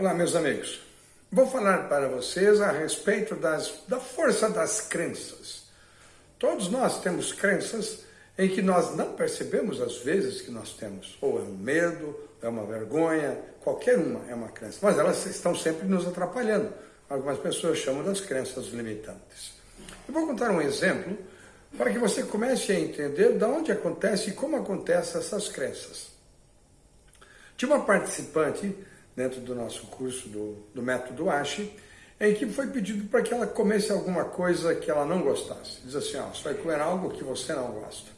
Olá, meus amigos. Vou falar para vocês a respeito das, da força das crenças. Todos nós temos crenças em que nós não percebemos às vezes que nós temos. Ou é um medo, é uma vergonha, qualquer uma é uma crença. Mas elas estão sempre nos atrapalhando. Algumas pessoas chamam das crenças limitantes. Eu vou contar um exemplo para que você comece a entender de onde acontece e como acontecem essas crenças. Tinha uma participante dentro do nosso curso do, do método ASHI, em que foi pedido para que ela comesse alguma coisa que ela não gostasse. Diz assim, ó, você vai comer algo que você não gosta.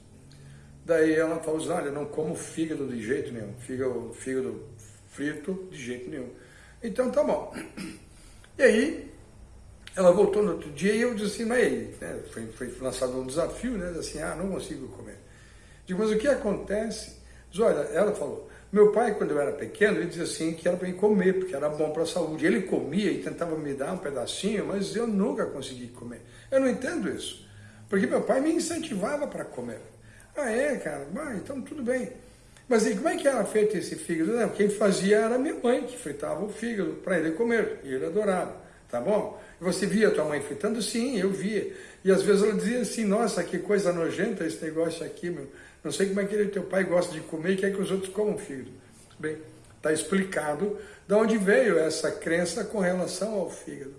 Daí ela falou assim, olha, não como fígado de jeito nenhum, fígado, fígado frito de jeito nenhum. Então tá bom. E aí, ela voltou no outro dia e eu disse assim, mas né, foi, foi lançado um desafio, né, assim, ah, não consigo comer. Digo, mas o que acontece? Diz, olha, ela falou, meu pai, quando eu era pequeno, ele dizia assim que era para mim comer, porque era bom para a saúde. Ele comia e tentava me dar um pedacinho, mas eu nunca consegui comer. Eu não entendo isso, porque meu pai me incentivava para comer. Ah, é, cara? Ah, então tudo bem. Mas e como é que era feito esse fígado? Não, quem fazia era minha mãe, que fritava o fígado para ele comer, e ele adorava, tá bom? Você via tua mãe fritando? Sim, eu via. E às vezes ela dizia assim, nossa, que coisa nojenta esse negócio aqui, meu. Não sei como é que ele, teu pai gosta de comer e quer que os outros comam fígado. Bem, está explicado de onde veio essa crença com relação ao fígado.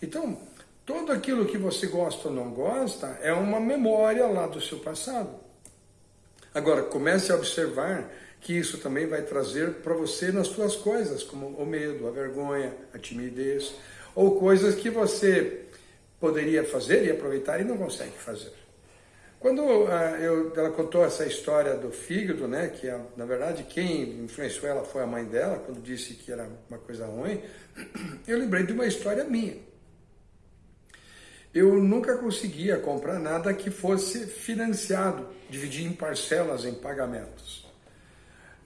Então, tudo aquilo que você gosta ou não gosta é uma memória lá do seu passado. Agora, comece a observar que isso também vai trazer para você nas suas coisas, como o medo, a vergonha, a timidez, ou coisas que você poderia fazer e aproveitar e não consegue fazer. Quando uh, eu, ela contou essa história do fígado, né, que é, na verdade quem influenciou ela foi a mãe dela, quando disse que era uma coisa ruim, eu lembrei de uma história minha. Eu nunca conseguia comprar nada que fosse financiado, dividir em parcelas, em pagamentos.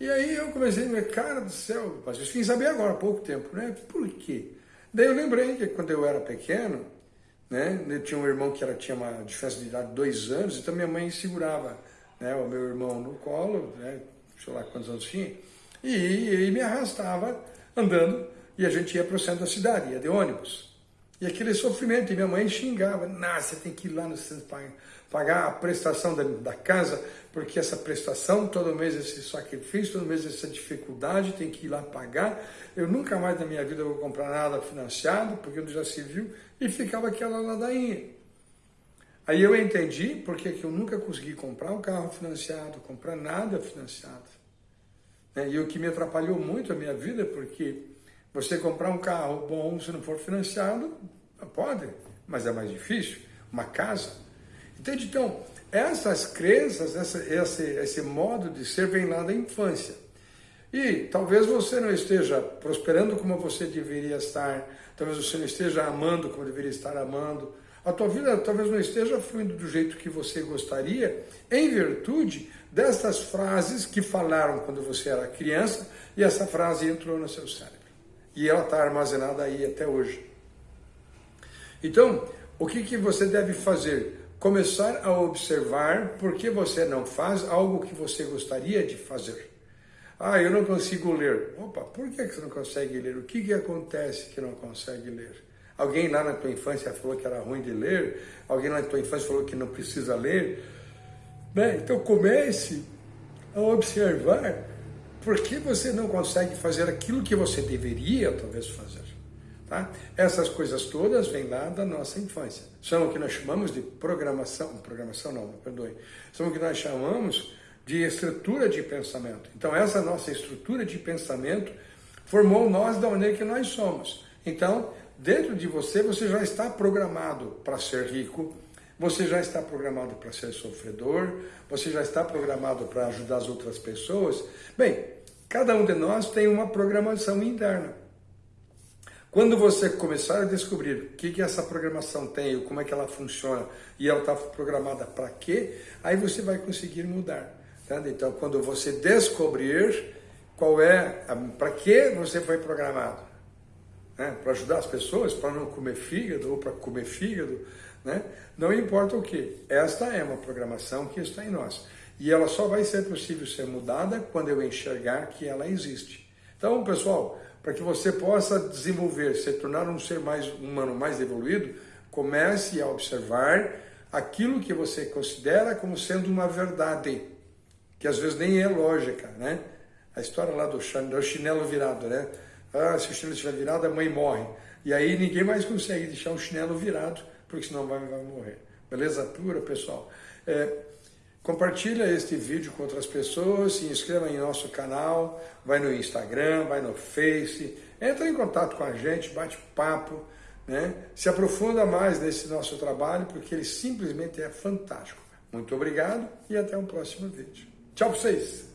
E aí eu comecei a ver, cara do céu, eu vim saber agora, há pouco tempo, né? Por quê? Daí eu lembrei que quando eu era pequeno, né? Eu tinha um irmão que era, tinha uma diferença de idade de dois anos, então minha mãe segurava né, o meu irmão no colo, né, sei lá quantos anos tinha, e, e me arrastava andando, e a gente ia para o centro da cidade, ia de ônibus. E aquele sofrimento, e minha mãe xingava, nah, você tem que ir lá no centro pagar a prestação da, da, casa, porque essa prestação, todo mês esse sacrifício, todo mês essa dificuldade, tem que ir lá pagar. Eu nunca mais na minha vida vou comprar nada financiado, porque já se viu, e ficava aquela ladainha. Aí eu entendi porque que eu nunca consegui comprar um carro financiado, comprar nada financiado. Né? E o que me atrapalhou muito a minha vida, porque você comprar um carro bom, se não for financiado, pode, mas é mais difícil. Uma casa, Entende? Então, essas crenças, essa, esse, esse modo de ser vem lá da infância. E talvez você não esteja prosperando como você deveria estar, talvez você não esteja amando como deveria estar amando, a tua vida talvez não esteja fluindo do jeito que você gostaria, em virtude dessas frases que falaram quando você era criança e essa frase entrou no seu cérebro. E ela está armazenada aí até hoje. Então, o que, que você deve fazer? começar a observar por que você não faz algo que você gostaria de fazer. Ah, eu não consigo ler. Opa, por que você não consegue ler? O que, que acontece que não consegue ler? Alguém lá na tua infância falou que era ruim de ler? Alguém lá na tua infância falou que não precisa ler? Bem, então comece a observar por que você não consegue fazer aquilo que você deveria talvez fazer. Tá? Essas coisas todas vêm lá da nossa infância. São o que nós chamamos de programação, programação não, perdoe, são o que nós chamamos de estrutura de pensamento. Então essa nossa estrutura de pensamento formou nós da maneira que nós somos. Então, dentro de você, você já está programado para ser rico, você já está programado para ser sofredor, você já está programado para ajudar as outras pessoas. Bem, cada um de nós tem uma programação interna. Quando você começar a descobrir o que, que essa programação tem, como é que ela funciona e ela está programada para quê, aí você vai conseguir mudar. Tá? Então, quando você descobrir qual é, para que você foi programado, né? para ajudar as pessoas, para não comer fígado ou para comer fígado, né? não importa o que, esta é uma programação que está em nós. E ela só vai ser possível ser mudada quando eu enxergar que ela existe. Então, pessoal, para que você possa desenvolver, se tornar um ser mais humano mais evoluído, comece a observar aquilo que você considera como sendo uma verdade, que às vezes nem é lógica, né? A história lá do chinelo virado, né? Ah, se o chinelo estiver virado, a mãe morre. E aí ninguém mais consegue deixar o chinelo virado, porque senão vai, vai morrer. Beleza pura, pessoal? É, compartilha este vídeo com outras pessoas, se inscreva em nosso canal, vai no Instagram, vai no Face, entra em contato com a gente, bate papo, né? se aprofunda mais nesse nosso trabalho, porque ele simplesmente é fantástico. Muito obrigado e até o próximo vídeo. Tchau para vocês!